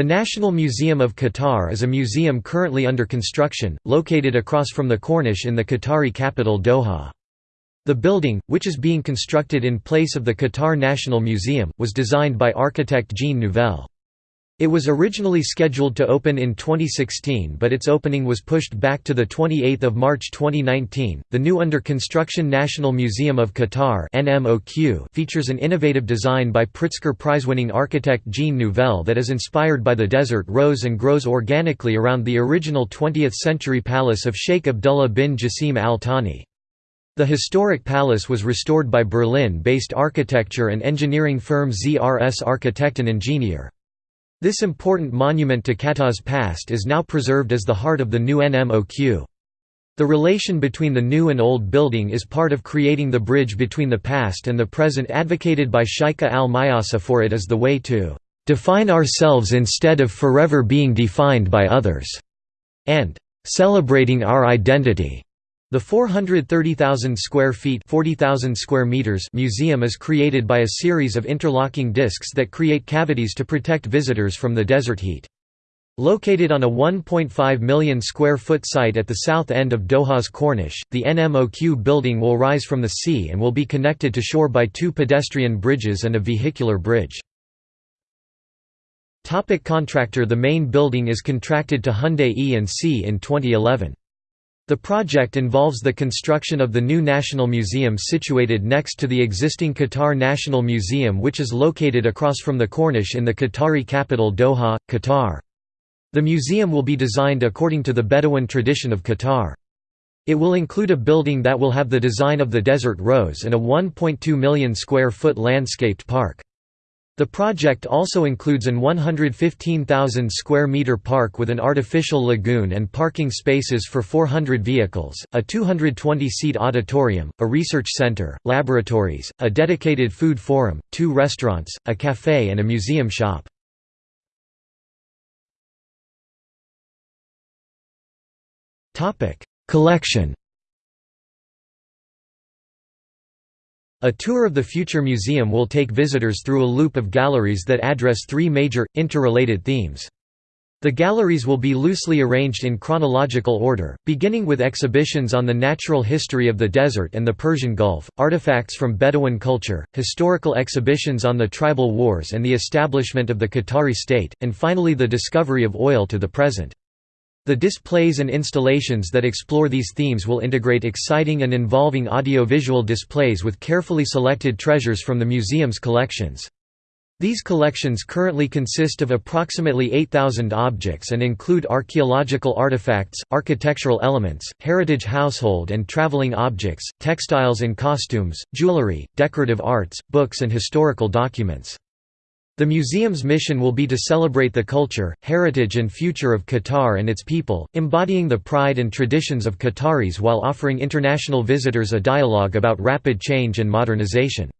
The National Museum of Qatar is a museum currently under construction, located across from the Corniche in the Qatari capital Doha. The building, which is being constructed in place of the Qatar National Museum, was designed by architect Jean Nouvel. It was originally scheduled to open in 2016 but its opening was pushed back to 28 March 2019. The new under construction National Museum of Qatar features an innovative design by Pritzker Prize-winning architect Jean Nouvel that is inspired by the desert rose and grows organically around the original 20th-century palace of Sheikh Abdullah bin Jassim Al Thani. The historic palace was restored by Berlin-based architecture and engineering firm ZRS Architect and Ingenieur. This important monument to Qatar's past is now preserved as the heart of the new NMOQ. The relation between the new and old building is part of creating the bridge between the past and the present advocated by Shaika al-Mayasa for it is the way to "...define ourselves instead of forever being defined by others", and "...celebrating our identity." The 430,000 square feet 40,000 square meters museum is created by a series of interlocking discs that create cavities to protect visitors from the desert heat. Located on a 1.5 million square foot site at the south end of Doha's Corniche, the NMOQ building will rise from the sea and will be connected to shore by two pedestrian bridges and a vehicular bridge. Topic contractor The main building is contracted to Hyundai E&C in 2011. The project involves the construction of the new National Museum situated next to the existing Qatar National Museum which is located across from the Corniche in the Qatari capital Doha, Qatar. The museum will be designed according to the Bedouin tradition of Qatar. It will include a building that will have the design of the desert rose and a 1.2 million square foot landscaped park. The project also includes an 115,000 square meter park with an artificial lagoon and parking spaces for 400 vehicles, a 220-seat auditorium, a research center, laboratories, a dedicated food forum, two restaurants, a cafe and a museum shop. Collection A tour of the future museum will take visitors through a loop of galleries that address three major, interrelated themes. The galleries will be loosely arranged in chronological order, beginning with exhibitions on the natural history of the desert and the Persian Gulf, artifacts from Bedouin culture, historical exhibitions on the tribal wars and the establishment of the Qatari state, and finally the discovery of oil to the present. The displays and installations that explore these themes will integrate exciting and involving audiovisual displays with carefully selected treasures from the museum's collections. These collections currently consist of approximately 8,000 objects and include archaeological artifacts, architectural elements, heritage household and traveling objects, textiles and costumes, jewelry, decorative arts, books and historical documents. The museum's mission will be to celebrate the culture, heritage and future of Qatar and its people, embodying the pride and traditions of Qataris while offering international visitors a dialogue about rapid change and modernization.